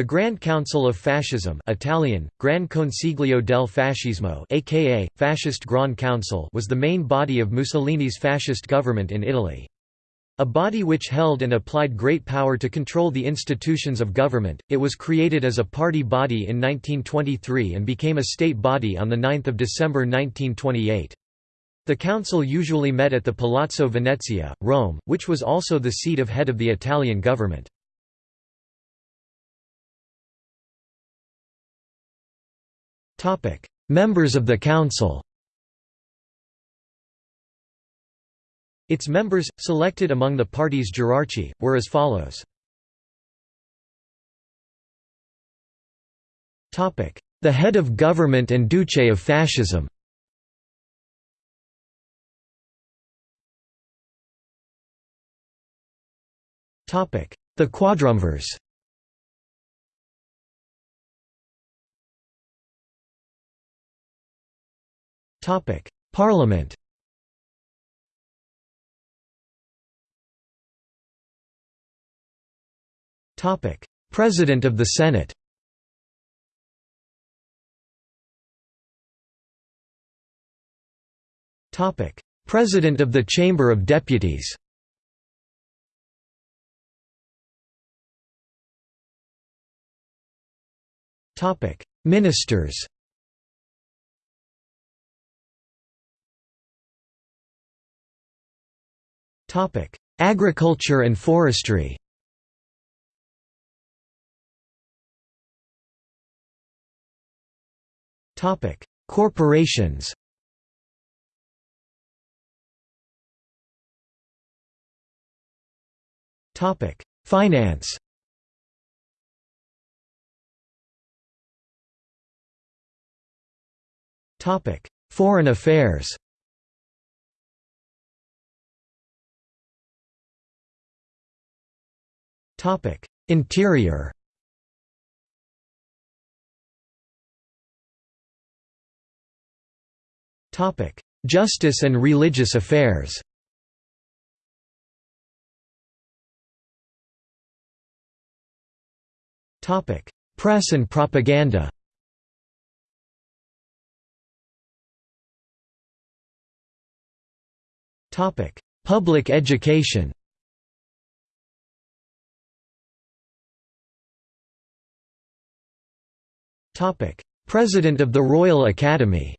The Grand Council of Fascism Italian, Gran Consiglio del Fascismo aka, Fascist Grand Council was the main body of Mussolini's fascist government in Italy. A body which held and applied great power to control the institutions of government, it was created as a party body in 1923 and became a state body on 9 December 1928. The council usually met at the Palazzo Venezia, Rome, which was also the seat of head of the Italian government. Members of the Council Its members, selected among the party's hierarchy, were as follows. The head of government and Duce of fascism The quadrumvirs Topic: Parliament. Topic: President of the Senate. Topic: President of the Chamber of Deputies. Topic: Ministers. Agriculture and forestry. Topic: Corporations. Topic: Finance. Topic: Foreign affairs. Interior. Topic: Justice and religious affairs. Topic: Press and propaganda. Topic: Public education. President of the Royal Academy.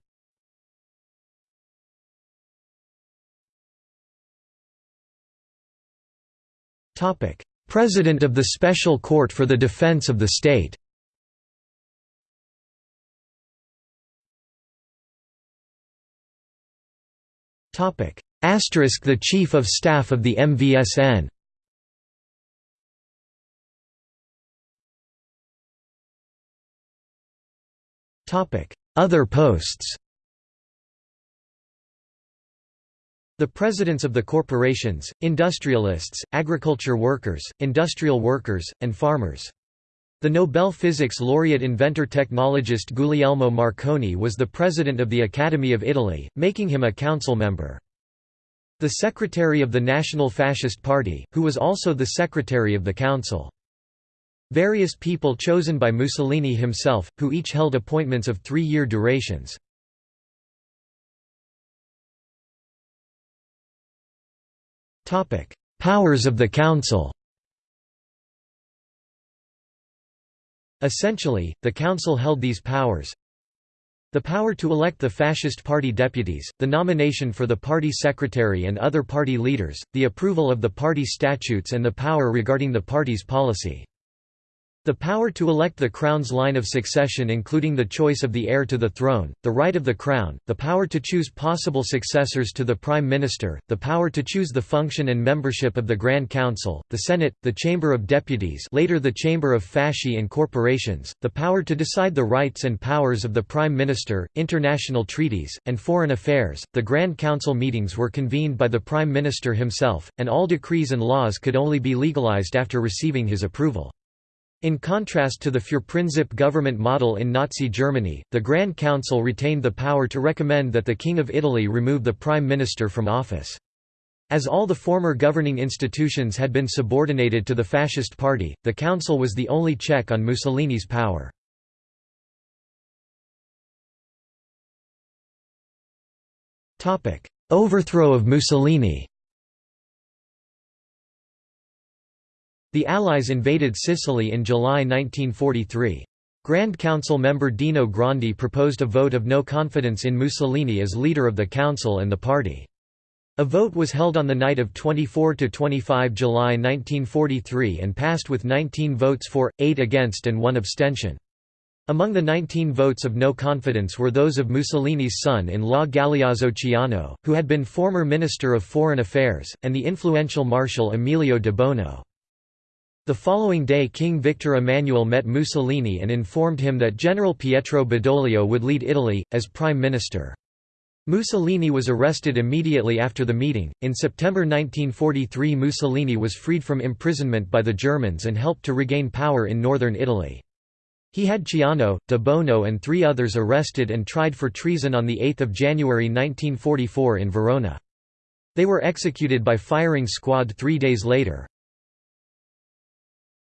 President of the Special Court for the Defense of the State. Asterisk the Chief of Staff of the MVSN Other posts The presidents of the corporations, industrialists, agriculture workers, industrial workers, and farmers. The Nobel Physics laureate inventor-technologist Guglielmo Marconi was the president of the Academy of Italy, making him a council member. The secretary of the National Fascist Party, who was also the secretary of the council. Various people chosen by Mussolini himself, who each held appointments of three-year durations. Powers of the Council Essentially, the Council held these powers the power to elect the Fascist Party deputies, the nomination for the party secretary and other party leaders, the approval of the party statutes and the power regarding the party's policy. The power to elect the crown's line of succession including the choice of the heir to the throne, the right of the crown, the power to choose possible successors to the prime minister, the power to choose the function and membership of the Grand Council, the Senate, the Chamber of Deputies later the Chamber of Fasci and Corporations, the power to decide the rights and powers of the prime minister, international treaties, and foreign affairs. The Grand Council meetings were convened by the prime minister himself, and all decrees and laws could only be legalized after receiving his approval. In contrast to the Führerprinzip government model in Nazi Germany, the Grand Council retained the power to recommend that the King of Italy remove the Prime Minister from office. As all the former governing institutions had been subordinated to the Fascist Party, the Council was the only check on Mussolini's power. Overthrow of Mussolini The Allies invaded Sicily in July 1943. Grand Council member Dino Grandi proposed a vote of no confidence in Mussolini as leader of the Council and the party. A vote was held on the night of 24–25 July 1943 and passed with 19 votes for, 8 against and 1 abstention. Among the 19 votes of no confidence were those of Mussolini's son-in-law Galeazzo Ciano, who had been former Minister of Foreign Affairs, and the influential Marshal Emilio de Bono. The following day King Victor Emmanuel met Mussolini and informed him that General Pietro Badoglio would lead Italy, as Prime Minister. Mussolini was arrested immediately after the meeting. In September 1943, Mussolini was freed from imprisonment by the Germans and helped to regain power in northern Italy. He had Ciano, de Bono and three others arrested and tried for treason on 8 January 1944 in Verona. They were executed by firing squad three days later.